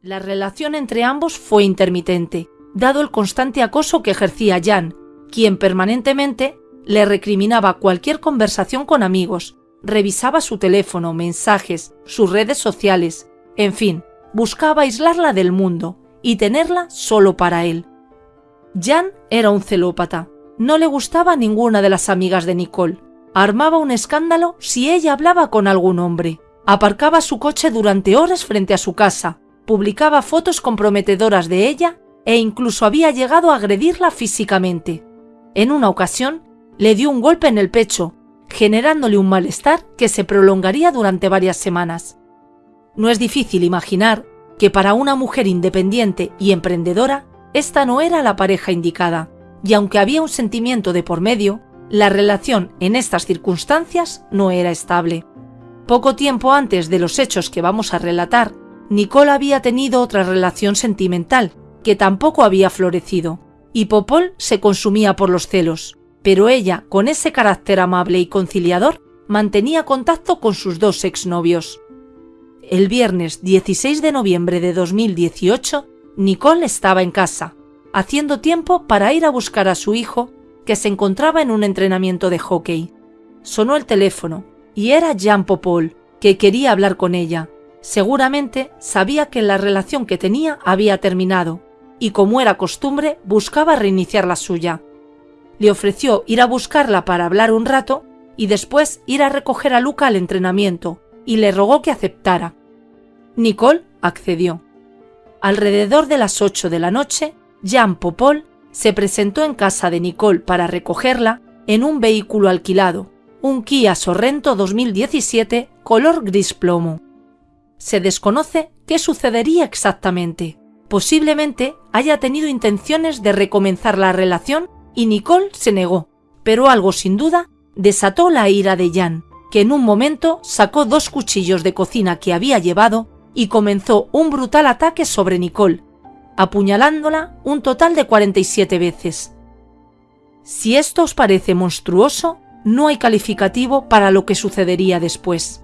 La relación entre ambos fue intermitente, dado el constante acoso que ejercía Jan, quien permanentemente le recriminaba cualquier conversación con amigos, revisaba su teléfono, mensajes, sus redes sociales, en fin, buscaba aislarla del mundo y tenerla solo para él. Jan era un celópata, no le gustaba ninguna de las amigas de Nicole, armaba un escándalo si ella hablaba con algún hombre, aparcaba su coche durante horas frente a su casa, publicaba fotos comprometedoras de ella e incluso había llegado a agredirla físicamente. En una ocasión, le dio un golpe en el pecho, generándole un malestar que se prolongaría durante varias semanas. No es difícil imaginar que para una mujer independiente y emprendedora, esta no era la pareja indicada, y aunque había un sentimiento de por medio, la relación en estas circunstancias no era estable. Poco tiempo antes de los hechos que vamos a relatar, Nicole había tenido otra relación sentimental que tampoco había florecido, y Popol se consumía por los celos, pero ella, con ese carácter amable y conciliador, mantenía contacto con sus dos exnovios. El viernes 16 de noviembre de 2018, Nicole estaba en casa, haciendo tiempo para ir a buscar a su hijo, que se encontraba en un entrenamiento de hockey. Sonó el teléfono, y era Jean Popol, que quería hablar con ella. Seguramente sabía que la relación que tenía había terminado, y como era costumbre, buscaba reiniciar la suya. Le ofreció ir a buscarla para hablar un rato y después ir a recoger a Luca al entrenamiento, y le rogó que aceptara. Nicole accedió. Alrededor de las 8 de la noche, Jean Popol se presentó en casa de Nicole para recogerla en un vehículo alquilado, un Kia Sorrento 2017 color gris plomo. Se desconoce qué sucedería exactamente. Posiblemente haya tenido intenciones de recomenzar la relación y Nicole se negó, pero algo sin duda desató la ira de Jan, que en un momento sacó dos cuchillos de cocina que había llevado y comenzó un brutal ataque sobre Nicole, apuñalándola un total de 47 veces. Si esto os parece monstruoso, no hay calificativo para lo que sucedería después.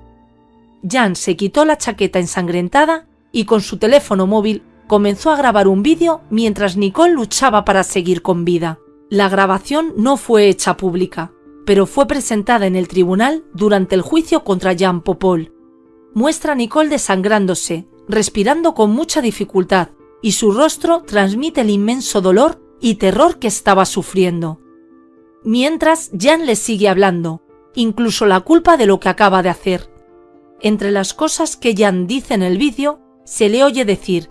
Jan se quitó la chaqueta ensangrentada y con su teléfono móvil comenzó a grabar un vídeo mientras Nicole luchaba para seguir con vida. La grabación no fue hecha pública, pero fue presentada en el tribunal durante el juicio contra Jean Popol. Muestra a Nicole desangrándose, respirando con mucha dificultad, y su rostro transmite el inmenso dolor y terror que estaba sufriendo. Mientras, Jan le sigue hablando, incluso la culpa de lo que acaba de hacer. Entre las cosas que Jan dice en el vídeo, se le oye decir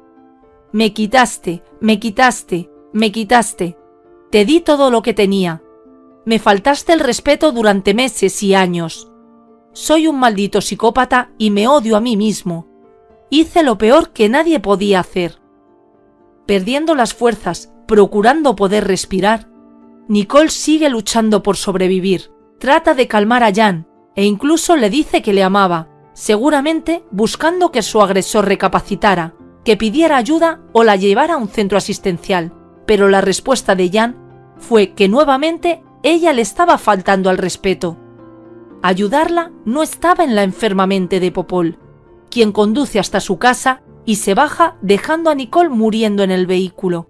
me quitaste, me quitaste, me quitaste. Te di todo lo que tenía. Me faltaste el respeto durante meses y años. Soy un maldito psicópata y me odio a mí mismo. Hice lo peor que nadie podía hacer. Perdiendo las fuerzas, procurando poder respirar, Nicole sigue luchando por sobrevivir. Trata de calmar a Jan e incluso le dice que le amaba, seguramente buscando que su agresor recapacitara que pidiera ayuda o la llevara a un centro asistencial, pero la respuesta de Jan fue que nuevamente ella le estaba faltando al respeto. Ayudarla no estaba en la enferma mente de Popol, quien conduce hasta su casa y se baja dejando a Nicole muriendo en el vehículo.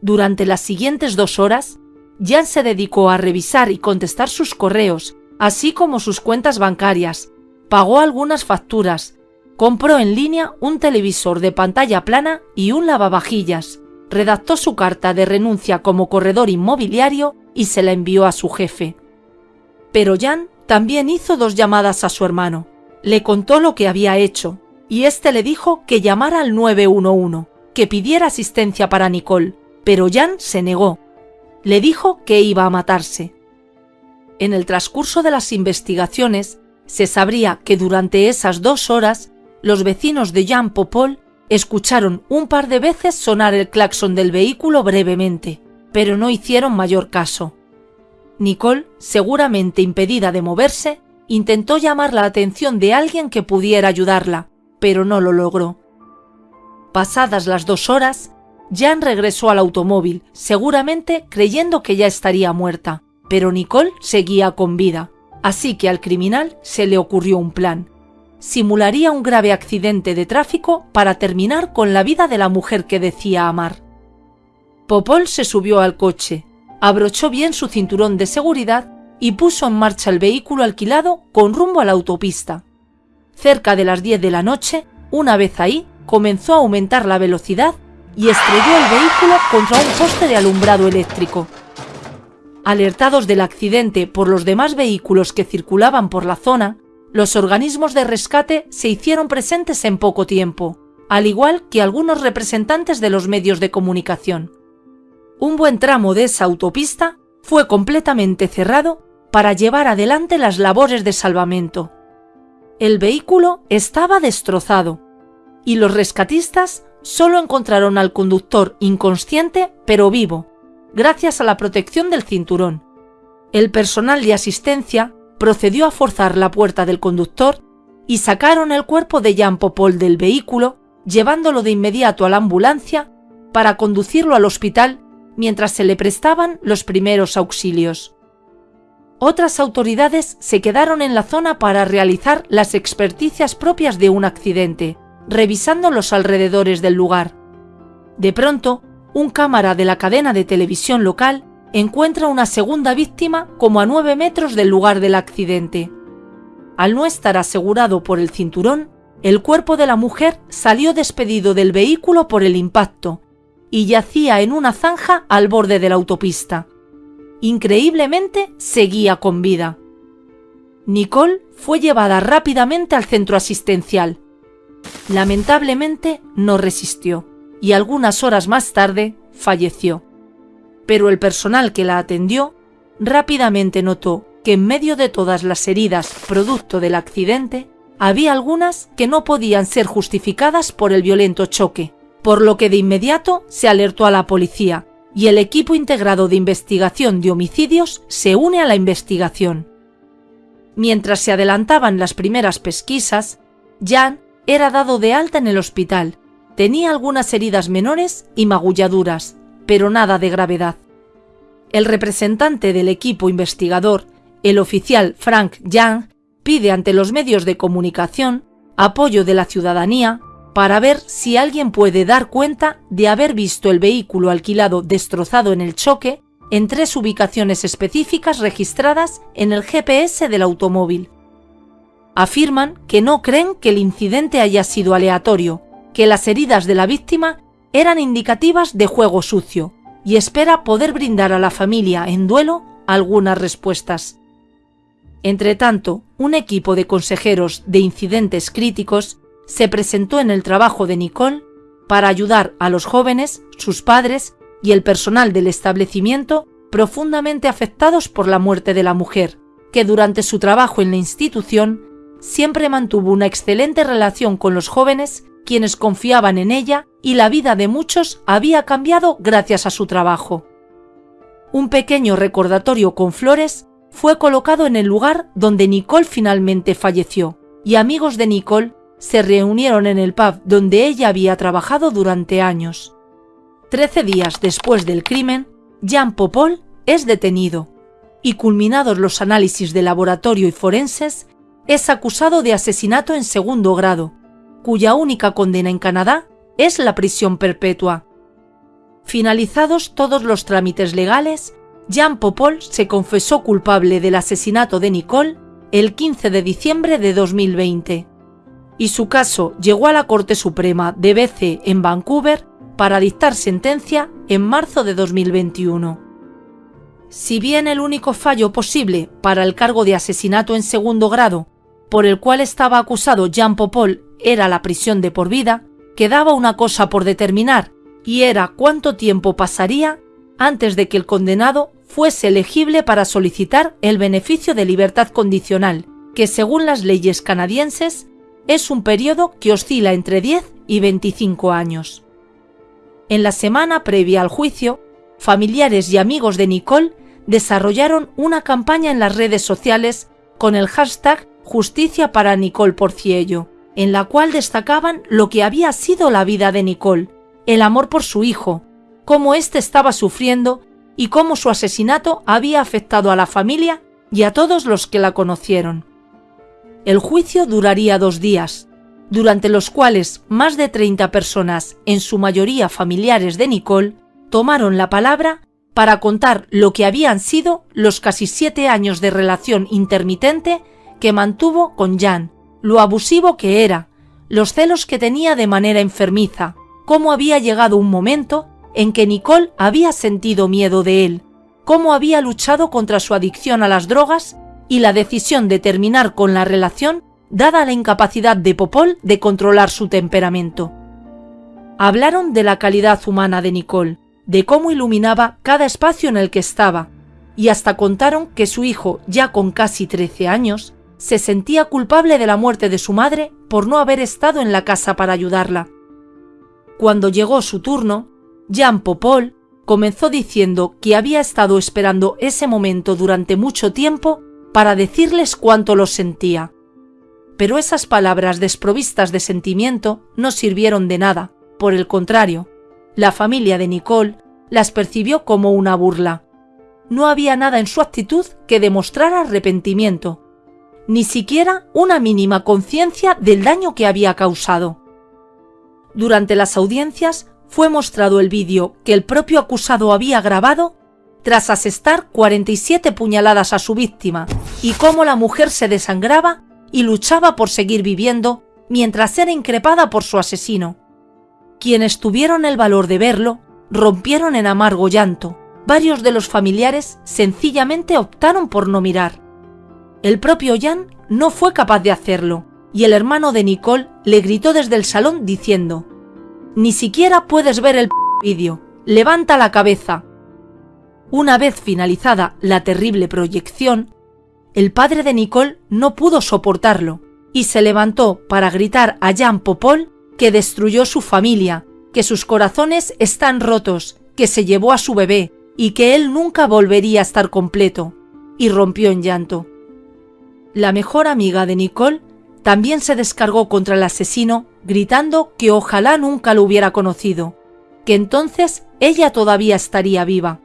Durante las siguientes dos horas, Jan se dedicó a revisar y contestar sus correos, así como sus cuentas bancarias, pagó algunas facturas, Compró en línea un televisor de pantalla plana y un lavavajillas. Redactó su carta de renuncia como corredor inmobiliario y se la envió a su jefe. Pero Jan también hizo dos llamadas a su hermano. Le contó lo que había hecho y éste le dijo que llamara al 911, que pidiera asistencia para Nicole, pero Jan se negó. Le dijo que iba a matarse. En el transcurso de las investigaciones, se sabría que durante esas dos horas los vecinos de Jean Popol escucharon un par de veces sonar el claxon del vehículo brevemente, pero no hicieron mayor caso. Nicole, seguramente impedida de moverse, intentó llamar la atención de alguien que pudiera ayudarla, pero no lo logró. Pasadas las dos horas, Jan regresó al automóvil, seguramente creyendo que ya estaría muerta, pero Nicole seguía con vida, así que al criminal se le ocurrió un plan simularía un grave accidente de tráfico para terminar con la vida de la mujer que decía amar. Popol se subió al coche, abrochó bien su cinturón de seguridad y puso en marcha el vehículo alquilado con rumbo a la autopista. Cerca de las 10 de la noche, una vez ahí, comenzó a aumentar la velocidad y estrelló el vehículo contra un poste de alumbrado eléctrico. Alertados del accidente por los demás vehículos que circulaban por la zona, los organismos de rescate se hicieron presentes en poco tiempo, al igual que algunos representantes de los medios de comunicación. Un buen tramo de esa autopista fue completamente cerrado para llevar adelante las labores de salvamento. El vehículo estaba destrozado y los rescatistas solo encontraron al conductor inconsciente pero vivo, gracias a la protección del cinturón. El personal de asistencia procedió a forzar la puerta del conductor y sacaron el cuerpo de Jean Popol del vehículo, llevándolo de inmediato a la ambulancia para conducirlo al hospital mientras se le prestaban los primeros auxilios. Otras autoridades se quedaron en la zona para realizar las experticias propias de un accidente, revisando los alrededores del lugar. De pronto, un cámara de la cadena de televisión local encuentra una segunda víctima como a nueve metros del lugar del accidente. Al no estar asegurado por el cinturón, el cuerpo de la mujer salió despedido del vehículo por el impacto y yacía en una zanja al borde de la autopista. Increíblemente seguía con vida. Nicole fue llevada rápidamente al centro asistencial, Lamentablemente no resistió y algunas horas más tarde falleció. Pero el personal que la atendió rápidamente notó que en medio de todas las heridas producto del accidente, había algunas que no podían ser justificadas por el violento choque, por lo que de inmediato se alertó a la policía y el equipo integrado de investigación de homicidios se une a la investigación. Mientras se adelantaban las primeras pesquisas, Jan era dado de alta en el hospital. Tenía algunas heridas menores y magulladuras, pero nada de gravedad. El representante del equipo investigador, el oficial Frank Young, pide ante los medios de comunicación apoyo de la ciudadanía para ver si alguien puede dar cuenta de haber visto el vehículo alquilado destrozado en el choque en tres ubicaciones específicas registradas en el GPS del automóvil afirman que no creen que el incidente haya sido aleatorio, que las heridas de la víctima eran indicativas de juego sucio y espera poder brindar a la familia en duelo algunas respuestas. Entretanto, un equipo de consejeros de incidentes críticos se presentó en el trabajo de Nicole para ayudar a los jóvenes, sus padres y el personal del establecimiento profundamente afectados por la muerte de la mujer, que durante su trabajo en la institución siempre mantuvo una excelente relación con los jóvenes, quienes confiaban en ella y la vida de muchos había cambiado gracias a su trabajo. Un pequeño recordatorio con flores fue colocado en el lugar donde Nicole finalmente falleció, y amigos de Nicole se reunieron en el pub donde ella había trabajado durante años. Trece días después del crimen, Jean Popol es detenido, y culminados los análisis de laboratorio y forenses, es acusado de asesinato en segundo grado, cuya única condena en Canadá es la prisión perpetua. Finalizados todos los trámites legales, Jean Popol se confesó culpable del asesinato de Nicole el 15 de diciembre de 2020 y su caso llegó a la Corte Suprema de BC en Vancouver para dictar sentencia en marzo de 2021. Si bien el único fallo posible para el cargo de asesinato en segundo grado por el cual estaba acusado Jean Popol era la prisión de por vida, quedaba una cosa por determinar, y era cuánto tiempo pasaría antes de que el condenado fuese elegible para solicitar el beneficio de libertad condicional, que según las leyes canadienses es un periodo que oscila entre 10 y 25 años. En la semana previa al juicio, familiares y amigos de Nicole desarrollaron una campaña en las redes sociales con el hashtag Justicia para Nicole Porciello, en la cual destacaban lo que había sido la vida de Nicole, el amor por su hijo, cómo éste estaba sufriendo y cómo su asesinato había afectado a la familia y a todos los que la conocieron. El juicio duraría dos días, durante los cuales más de 30 personas, en su mayoría familiares de Nicole, tomaron la palabra para contar lo que habían sido los casi siete años de relación intermitente que mantuvo con Jan, lo abusivo que era, los celos que tenía de manera enfermiza, cómo había llegado un momento en que Nicole había sentido miedo de él, cómo había luchado contra su adicción a las drogas y la decisión de terminar con la relación dada la incapacidad de Popol de controlar su temperamento. Hablaron de la calidad humana de Nicole, de cómo iluminaba cada espacio en el que estaba, y hasta contaron que su hijo, ya con casi 13 años, se sentía culpable de la muerte de su madre por no haber estado en la casa para ayudarla. Cuando llegó su turno, Jean Popol comenzó diciendo que había estado esperando ese momento durante mucho tiempo para decirles cuánto lo sentía. Pero esas palabras desprovistas de sentimiento no sirvieron de nada, por el contrario, la familia de Nicole las percibió como una burla. No había nada en su actitud que demostrara arrepentimiento, ni siquiera una mínima conciencia del daño que había causado. Durante las audiencias fue mostrado el vídeo que el propio acusado había grabado tras asestar 47 puñaladas a su víctima y cómo la mujer se desangraba y luchaba por seguir viviendo mientras era increpada por su asesino. Quienes tuvieron el valor de verlo rompieron en amargo llanto. Varios de los familiares sencillamente optaron por no mirar. El propio Jan no fue capaz de hacerlo, y el hermano de Nicole le gritó desde el salón diciendo Ni siquiera puedes ver el vídeo, levanta la cabeza. Una vez finalizada la terrible proyección, el padre de Nicole no pudo soportarlo y se levantó para gritar a Jan Popol que destruyó su familia, que sus corazones están rotos, que se llevó a su bebé y que él nunca volvería a estar completo, y rompió en llanto. La mejor amiga de Nicole también se descargó contra el asesino gritando que ojalá nunca lo hubiera conocido, que entonces ella todavía estaría viva.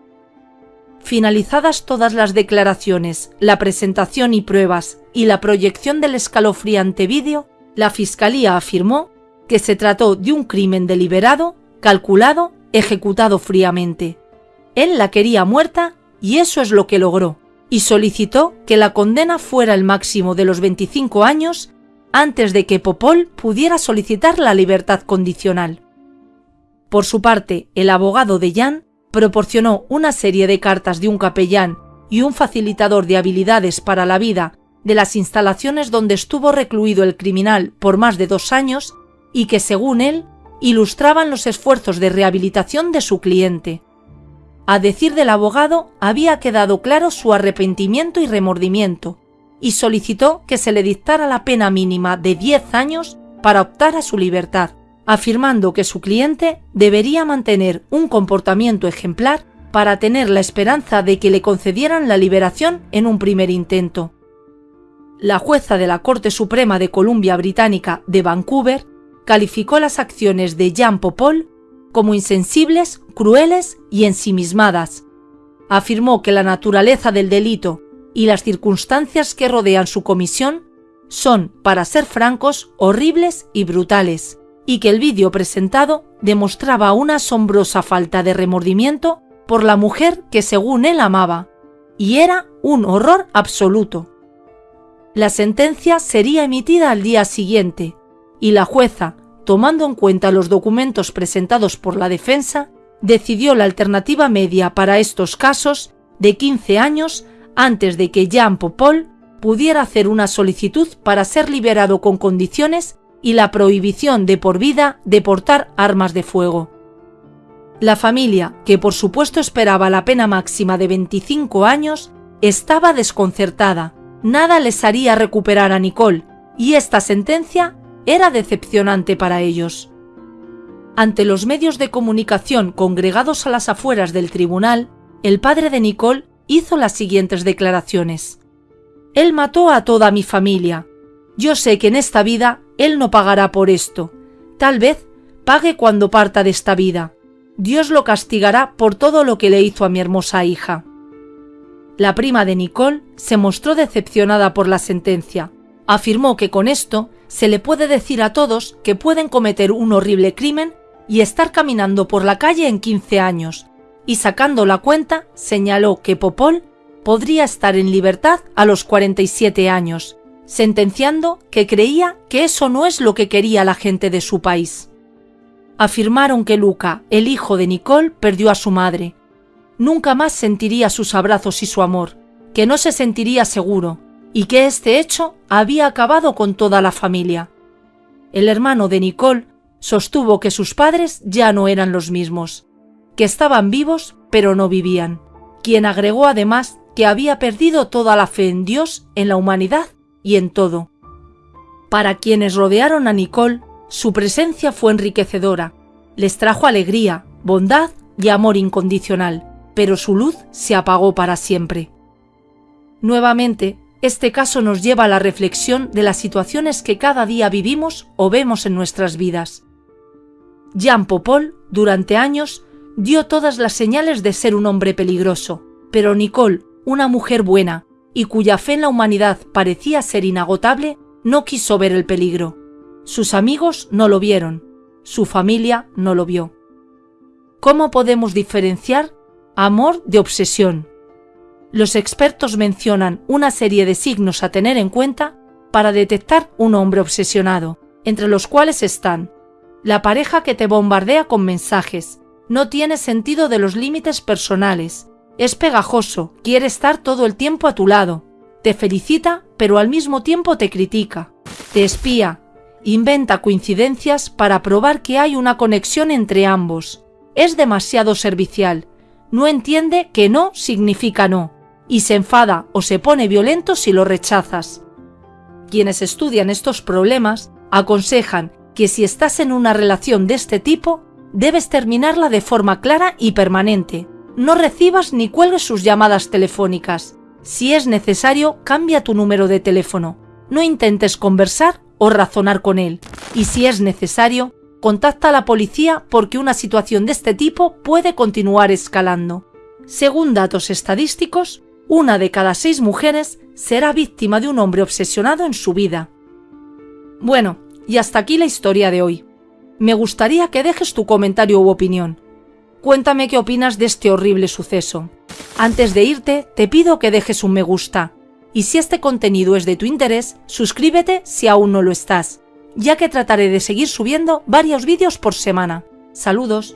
Finalizadas todas las declaraciones, la presentación y pruebas y la proyección del escalofriante vídeo, la Fiscalía afirmó que se trató de un crimen deliberado, calculado, ejecutado fríamente. Él la quería muerta y eso es lo que logró y solicitó que la condena fuera el máximo de los 25 años antes de que Popol pudiera solicitar la libertad condicional. Por su parte, el abogado de Jan proporcionó una serie de cartas de un capellán y un facilitador de habilidades para la vida de las instalaciones donde estuvo recluido el criminal por más de dos años y que, según él, ilustraban los esfuerzos de rehabilitación de su cliente. A decir del abogado, había quedado claro su arrepentimiento y remordimiento, y solicitó que se le dictara la pena mínima de 10 años para optar a su libertad, afirmando que su cliente debería mantener un comportamiento ejemplar para tener la esperanza de que le concedieran la liberación en un primer intento. La jueza de la Corte Suprema de Columbia Británica de Vancouver calificó las acciones de Jean Popol como insensibles, crueles y ensimismadas. Afirmó que la naturaleza del delito y las circunstancias que rodean su comisión son, para ser francos, horribles y brutales, y que el vídeo presentado demostraba una asombrosa falta de remordimiento por la mujer que según él amaba, y era un horror absoluto. La sentencia sería emitida al día siguiente, y la jueza, tomando en cuenta los documentos presentados por la defensa, decidió la alternativa media para estos casos de 15 años antes de que Jean Popol pudiera hacer una solicitud para ser liberado con condiciones y la prohibición de por vida de portar armas de fuego. La familia, que por supuesto esperaba la pena máxima de 25 años, estaba desconcertada. Nada les haría recuperar a Nicole, y esta sentencia era decepcionante para ellos. Ante los medios de comunicación congregados a las afueras del tribunal, el padre de Nicole hizo las siguientes declaraciones. Él mató a toda mi familia. Yo sé que en esta vida él no pagará por esto. Tal vez pague cuando parta de esta vida. Dios lo castigará por todo lo que le hizo a mi hermosa hija. La prima de Nicole se mostró decepcionada por la sentencia, Afirmó que con esto se le puede decir a todos que pueden cometer un horrible crimen y estar caminando por la calle en 15 años, y sacando la cuenta señaló que Popol podría estar en libertad a los 47 años, sentenciando que creía que eso no es lo que quería la gente de su país. Afirmaron que Luca, el hijo de Nicole, perdió a su madre. Nunca más sentiría sus abrazos y su amor, que no se sentiría seguro, y que este hecho había acabado con toda la familia. El hermano de Nicole sostuvo que sus padres ya no eran los mismos, que estaban vivos pero no vivían, quien agregó además que había perdido toda la fe en Dios, en la humanidad y en todo. Para quienes rodearon a Nicole, su presencia fue enriquecedora, les trajo alegría, bondad y amor incondicional, pero su luz se apagó para siempre. Nuevamente, este caso nos lleva a la reflexión de las situaciones que cada día vivimos o vemos en nuestras vidas. Jean Popol, durante años, dio todas las señales de ser un hombre peligroso, pero Nicole, una mujer buena y cuya fe en la humanidad parecía ser inagotable, no quiso ver el peligro. Sus amigos no lo vieron, su familia no lo vio. ¿Cómo podemos diferenciar amor de obsesión? Los expertos mencionan una serie de signos a tener en cuenta para detectar un hombre obsesionado, entre los cuales están la pareja que te bombardea con mensajes, no tiene sentido de los límites personales, es pegajoso, quiere estar todo el tiempo a tu lado, te felicita pero al mismo tiempo te critica, te espía, inventa coincidencias para probar que hay una conexión entre ambos, es demasiado servicial, no entiende que no significa no, y se enfada o se pone violento si lo rechazas. Quienes estudian estos problemas aconsejan que si estás en una relación de este tipo, debes terminarla de forma clara y permanente, no recibas ni cuelgues sus llamadas telefónicas. Si es necesario, cambia tu número de teléfono. No intentes conversar o razonar con él. Y si es necesario, contacta a la policía porque una situación de este tipo puede continuar escalando. Según datos estadísticos, una de cada seis mujeres será víctima de un hombre obsesionado en su vida. Bueno, y hasta aquí la historia de hoy. Me gustaría que dejes tu comentario u opinión. Cuéntame qué opinas de este horrible suceso. Antes de irte, te pido que dejes un me gusta. Y si este contenido es de tu interés, suscríbete si aún no lo estás, ya que trataré de seguir subiendo varios vídeos por semana. Saludos.